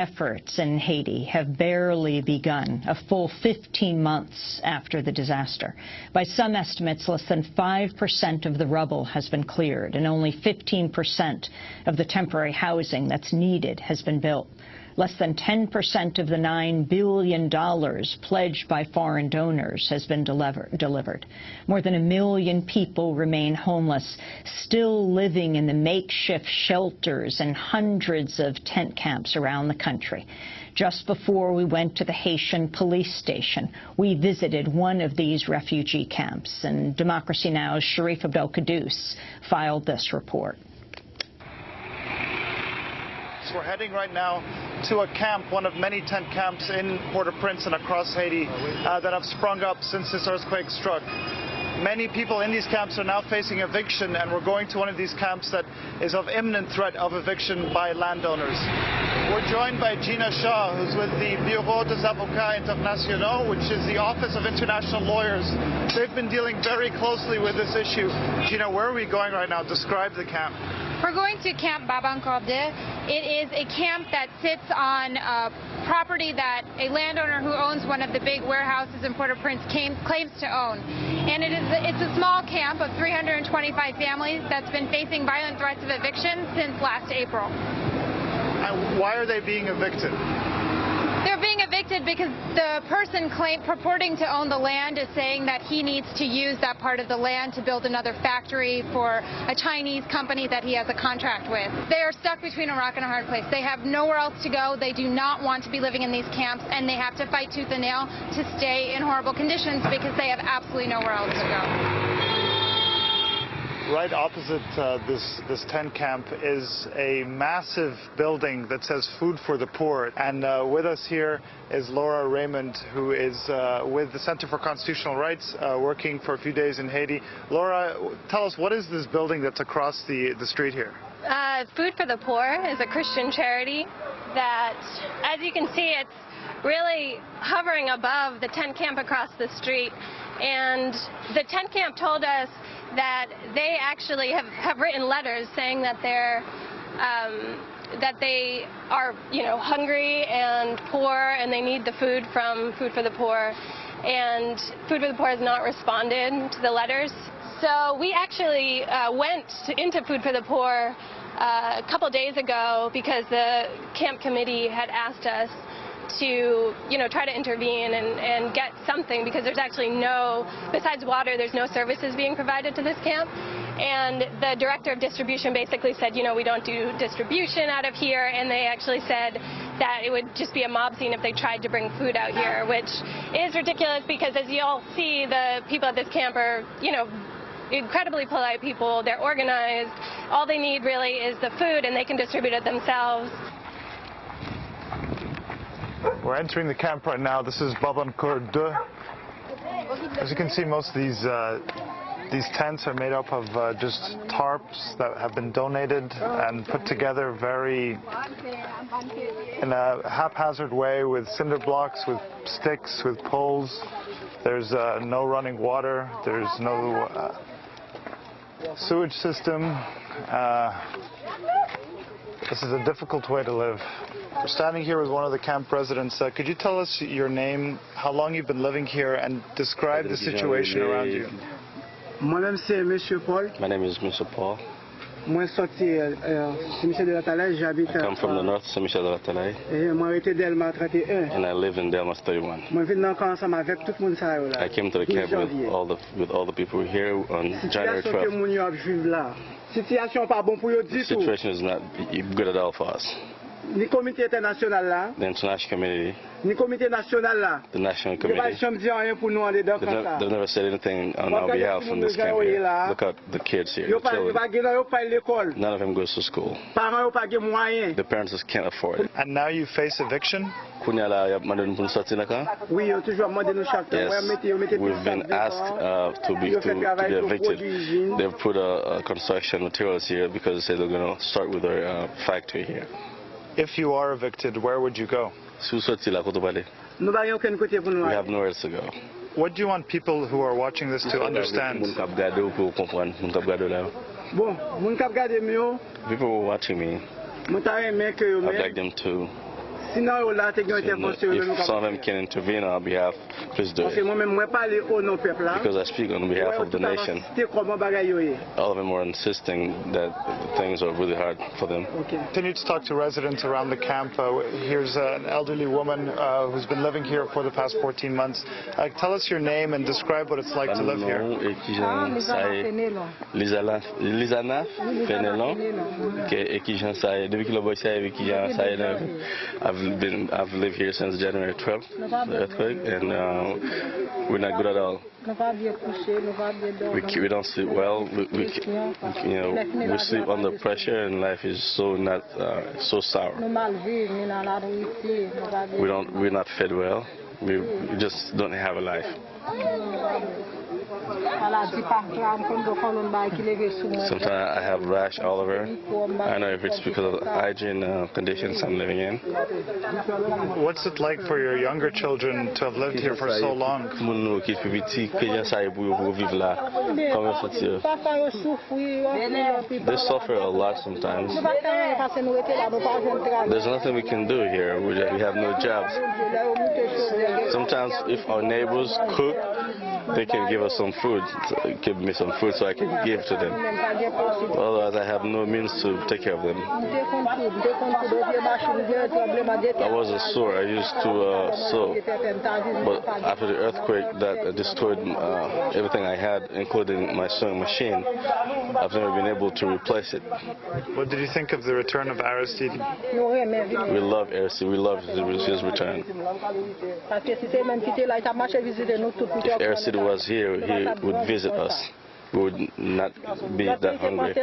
efforts in Haiti have barely begun, a full 15 months after the disaster. By some estimates, less than 5% of the rubble has been cleared, and only 15% of the temporary housing that's needed has been built. Less than 10% of the $9 billion pledged by foreign donors has been delivered. More than a million people remain homeless, still living in the makeshift shelters and hundreds of tent camps around the country. Just before we went to the Haitian police station, we visited one of these refugee camps, and Democracy Now!'s Sharif Abdel-Kouddous filed this report. We're heading right now to a camp, one of many tent camps in Port-au-Prince and across Haiti uh, that have sprung up since this earthquake struck. Many people in these camps are now facing eviction, and we're going to one of these camps that is of imminent threat of eviction by landowners. We're joined by Gina Shaw, who's with the Bureau des Avocats Internationaux, which is the Office of International Lawyers. They've been dealing very closely with this issue. Gina, where are we going right now? Describe the camp. We're going to Camp Barbancourt. It is a camp that sits on a property that a landowner who owns one of the big warehouses in Port-au-Prince claims to own. And it is it's a small camp of 325 families that's been facing violent threats of eviction since last April. And why are they being evicted? They're being evicted because the person claim, purporting to own the land is saying that he needs to use that part of the land to build another factory for a Chinese company that he has a contract with. They are stuck between a rock and a hard place. They have nowhere else to go. They do not want to be living in these camps, and they have to fight tooth and nail to stay in horrible conditions because they have absolutely nowhere else to go right opposite uh, this, this tent camp is a massive building that says Food for the Poor. And uh, with us here is Laura Raymond, who is uh, with the Center for Constitutional Rights, uh, working for a few days in Haiti. Laura, tell us, what is this building that's across the, the street here? Uh, Food for the Poor is a Christian charity that, as you can see, it's really hovering above the tent camp across the street. And the tent camp told us that they actually have, have written letters saying that they're um, that they are, you know, hungry and poor and they need the food from Food for the Poor. And Food for the Poor has not responded to the letters. So we actually uh, went to, into Food for the Poor uh, a couple days ago because the camp committee had asked us to, you know, try to intervene and, and get something because there's actually no, besides water, there's no services being provided to this camp. And the director of distribution basically said, you know, we don't do distribution out of here. And they actually said that it would just be a mob scene if they tried to bring food out here, which is ridiculous because as you all see, the people at this camp are, you know, incredibly polite people. They're organized. All they need really is the food and they can distribute it themselves. We're entering the camp right now. This is Barbancourt. As you can see, most of these uh, these tents are made up of uh, just tarps that have been donated and put together very in a haphazard way with cinder blocks, with sticks, with poles. There's uh, no running water. There's no uh, sewage system. This is a difficult way to live. We're standing here with one of the camp residents. Uh, could you tell us your name, how long you've been living here, and describe the situation around you? My name is Monsieur Paul. My name is Mr. Paul. Mwen soti eh, eh, Saint-Michel de la Talaye, j'habite... I come from the north, Saint-Michel de la Talaye. Eh, mwen rete Delma 31. And I live in Delma 31. Mwen vin nan kon ansam avèk tout moun sa yo la. I came to the camp with all the, with all the people here on January 12th. Sityasyon ke moun yo ap juive la. Sityasyon pa bon pou yo di tou. Situation is not good at all for us. Ni komite internasyonal la. Den international community. Ni komite nasyonal la. The national community. Ni ba chanm diyan yon pou nou an de dan kon sa. They've never said anything on our behalf in this camp here. Look at the kids here, the children. Yo pa gen yo pa l'ekol. None of them goes to school. Paran yo pa gen mwayen. The parents just can't afford it. And now you face eviction? Kounya la yap mande nou pou nou soti laka? Oui, yo toujwa mande nou chak tan. Yes, we've been asked uh, to, be, to, to be evicted. They've put uh, construction materials here because they say they're going to start with their uh, factory here. If you are evicted, where would you go? We have nowhere to go. What do you want people who are watching this to understand? People who are watching me, I'd like them to if some of them can intervene on our behalf, please do it. Because I speak on behalf of the nation. All of them are insisting that things are really hard for them. Continue to talk to residents around the camp. Uh, here's an elderly woman uh, who's been living here for the past 14 months. Uh, tell us your name and describe what it's like to live here. Lisana Fenelon, I've been I've lived here since January 12th, the earthquake, and uh, we're not good at all. We, we don't sleep well. We, we, you know, we sleep under pressure, and life is so not uh, so sour. We don't. We're not fed well. We, we just don't have a life. Sometimes I have rash all over. I know if it's because of the hygiene uh, conditions I'm living in. What's it like for your younger children to have lived here for so long? They suffer a lot sometimes. There's nothing we can do here. We have no jobs. Sometimes if our neighbors cook, they can give us some food, give me some food so I can give to them. Otherwise, I have no means to take care of them. I was a sewer. I used to uh, sew. But after the earthquake that destroyed uh, everything I had, including my sewing machine, I've never been able to replace it. What did you think of the return of Aristide? We love Aristide. We love his return. If Aristide was here, he would visit us. We would not be that hungry.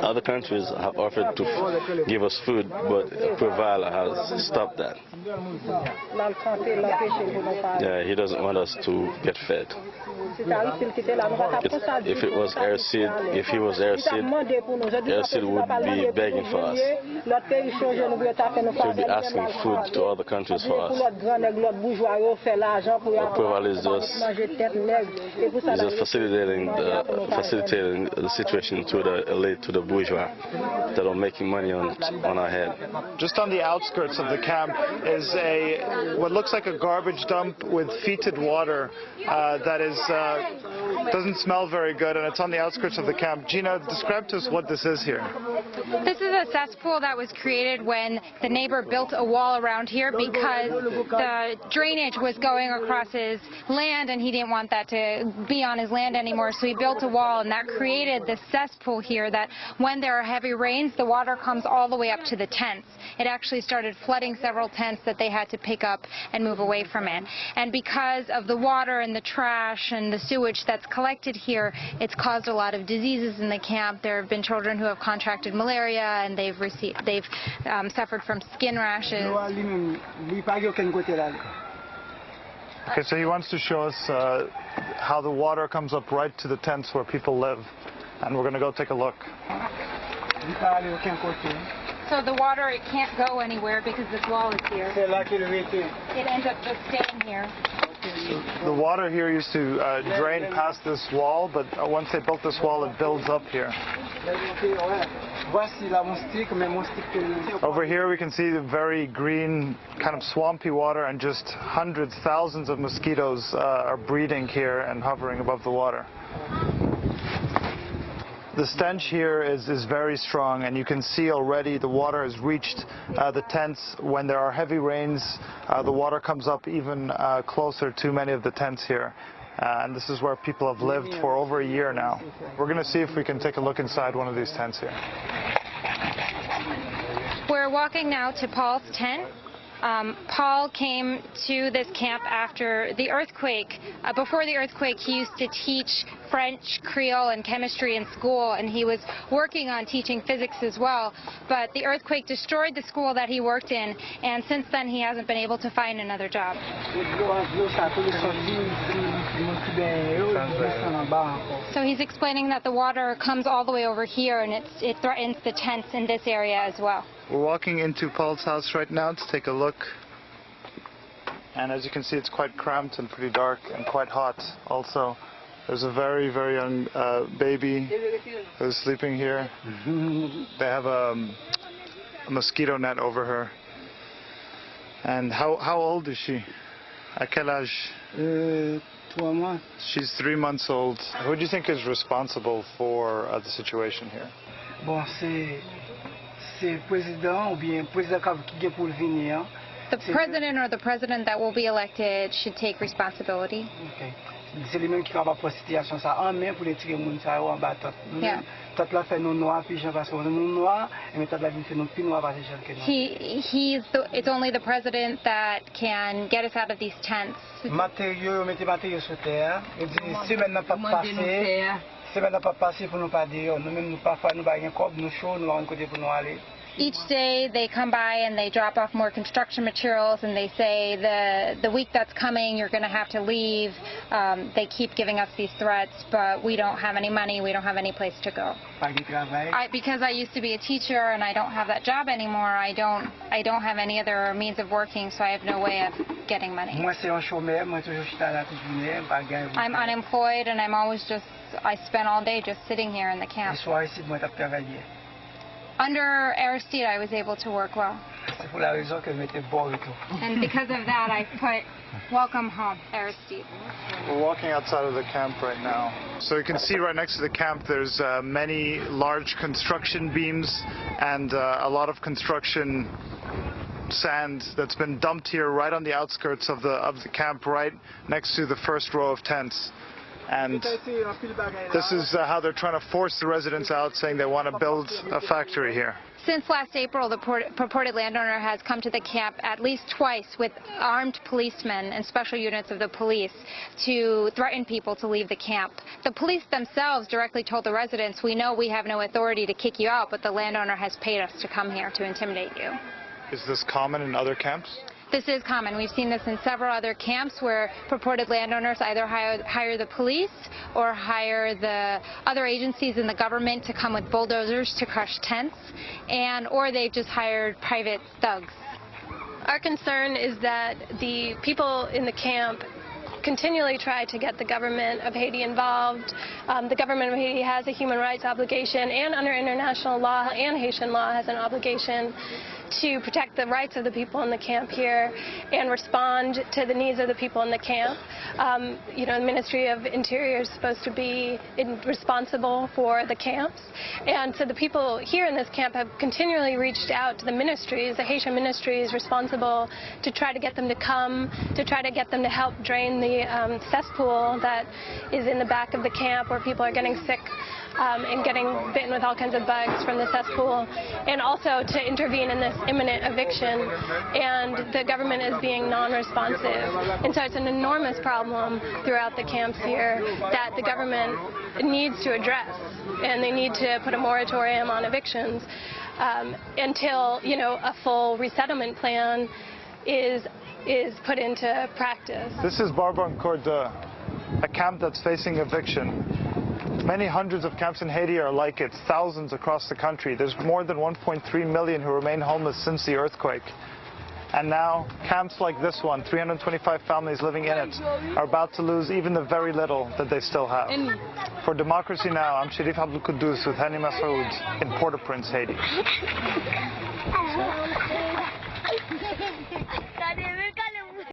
Other countries have offered to give us food, but Preval has stopped that. Yeah, he doesn't want us to get fed. If, if it was Aristide, if he was Aristide, Aristide would be begging for us. He would be asking food to other countries for us. Preval is just is just facilitating the, facilitating the situation to the elite, to the bourgeois that are making money on on our head. Just on the outskirts of the camp is a what looks like a garbage dump with fetid water uh, that is uh, Uh, doesn't smell very good, and it's on the outskirts of the camp. Gina, describe to us what this is here. This is a cesspool that was created when the neighbor built a wall around here because the drainage was going across his land, and he didn't want that to be on his land anymore, so he built a wall, and that created this cesspool here that when there are heavy rains, the water comes all the way up to the tents. It actually started flooding several tents that they had to pick up and move away from it. And because of the water and the trash and the sewage that's collected here, it's caused a lot of diseases in the camp. There have been children who have contracted malaria, and they've received, they've um, suffered from skin rashes. Okay, so he wants to show us uh, how the water comes up right to the tents where people live. And we're going to go take a look. So the water, it can't go anywhere because this wall is here. It ends up just staying here. The water here used to uh, drain past this wall, but uh, once they built this wall, it builds up here. Over here we can see the very green, kind of swampy water and just hundreds, thousands of mosquitoes uh, are breeding here and hovering above the water. The stench here is, is very strong and you can see already the water has reached uh, the tents. When there are heavy rains, uh, the water comes up even uh, closer to many of the tents here. Uh, and this is where people have lived for over a year now. We're going to see if we can take a look inside one of these tents here. We're walking now to Paul's tent. Um, Paul came to this camp after the earthquake. Uh, before the earthquake, he used to teach French, Creole, and chemistry in school, and he was working on teaching physics as well. But the earthquake destroyed the school that he worked in, and since then he hasn't been able to find another job. So he's explaining that the water comes all the way over here, and it threatens the tents in this area as well. We're walking into Paul's house right now to take a look. And as you can see, it's quite cramped and pretty dark and quite hot also. There's a very, very young uh, baby who's sleeping here. they have a, um, a mosquito net over her. And how, how old is she? À quel âge? Trois mois. She's three months old. Who do you think is responsible for uh, the situation here? Bon, c'est se prezident ou bien prezident ka ki gen pou vini an. The president or the president that will be elected should take responsibility. Okay. Se li men ki kaba pou sityasyon sa an men pou le tire moun sa yo an ba tot. Yeah. Tot la fe nou noa pi jen vase nou noa, e men tot la vin se nou pi noa vase jen ke nou. He, he's the, it's only the president that can get us out of these tents. Materyo, yo mette materyo sou ter, e di si men nan pa pase. semen nan pa pase pou nou pa deyo, nou men nou pa fwa nou bagen kob, nou chou, nou an kote pou nou ale. Each day they come by and they drop off more construction materials and they say the the week that's coming you're going to have to leave. Um, they keep giving us these threats, but we don't have any money. We don't have any place to go. Pas de travail. I, because I used to be a teacher and I don't have that job anymore. I don't I don't have any other means of working, so I have no way of getting money. Moi c'est un chômeur, moi toujours je suis là toute journée, pas gagner. I'm unemployed and I'm always just I spend all day just sitting here in the camp. Under Aristide, I was able to work well, C'est pour la raison que je m'étais bon et tout. and because of that, I put "Welcome Home" Aristide. We're walking outside of the camp right now. So you can see right next to the camp there's uh, many large construction beams and uh, a lot of construction sand that's been dumped here right on the outskirts of the of the camp right next to the first row of tents. And this is uh, how they're trying to force the residents out saying they want to build a factory here. Since last April, the purported landowner has come to the camp at least twice with armed policemen and special units of the police to threaten people to leave the camp. The police themselves directly told the residents, we know we have no authority to kick you out, but the landowner has paid us to come here to intimidate you. Is this common in other camps? This is common. We've seen this in several other camps where purported landowners either hire, hire the police or hire the other agencies in the government to come with bulldozers to crush tents, and or they've just hired private thugs. Our concern is that the people in the camp continually try to get the government of Haiti involved. Um, the government of Haiti has a human rights obligation and under international law and Haitian law has an obligation to protect the rights of the people in the camp here and respond to the needs of the people in the camp. Um, you know, the Ministry of Interior is supposed to be responsible for the camps. And so the people here in this camp have continually reached out to the ministries. The Haitian ministry is responsible to try to get them to come, to try to get them to help drain the um, cesspool that is in the back of the camp where people are getting sick um, and getting bitten with all kinds of bugs from the cesspool, and also to intervene in this imminent eviction. And the government is being non-responsive. And so it's an enormous problem throughout the camps here that the government needs to address. And they need to put a moratorium on evictions um, until, you know, a full resettlement plan is is put into practice. This is Barbancourt, a camp that's facing eviction. Many hundreds of camps in Haiti are like it, thousands across the country. There's more than 1.3 million who remain homeless since the earthquake. And now, camps like this one, 325 families living in it, are about to lose even the very little that they still have. For Democracy Now!, I'm Sharif Abdel Kouddous with Hany Massoud in Port-au-Prince, Haiti.